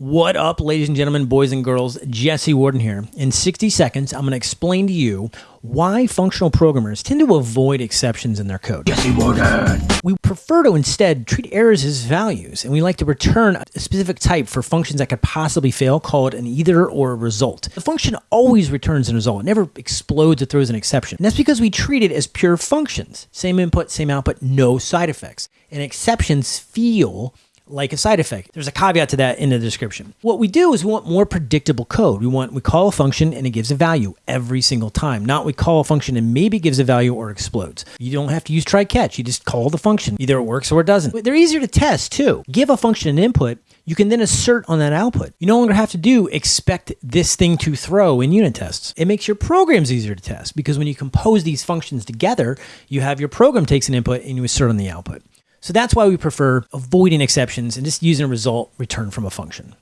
What up, ladies and gentlemen, boys and girls? Jesse Warden here. In 60 seconds, I'm going to explain to you why functional programmers tend to avoid exceptions in their code. Jesse Warden. We prefer to instead treat errors as values, and we like to return a specific type for functions that could possibly fail, call it an either or a result. The function always returns a result, it never explodes or throws an exception. And that's because we treat it as pure functions. Same input, same output, no side effects. And exceptions feel like a side effect. There's a caveat to that in the description. What we do is we want more predictable code. We want we call a function and it gives a value every single time. Not we call a function and maybe gives a value or explodes. You don't have to use try catch. You just call the function. Either it works or it doesn't. They're easier to test too. Give a function an input you can then assert on that output. You no longer have to do expect this thing to throw in unit tests. It makes your programs easier to test because when you compose these functions together, you have your program takes an input and you assert on the output. So that's why we prefer avoiding exceptions and just using a result returned from a function.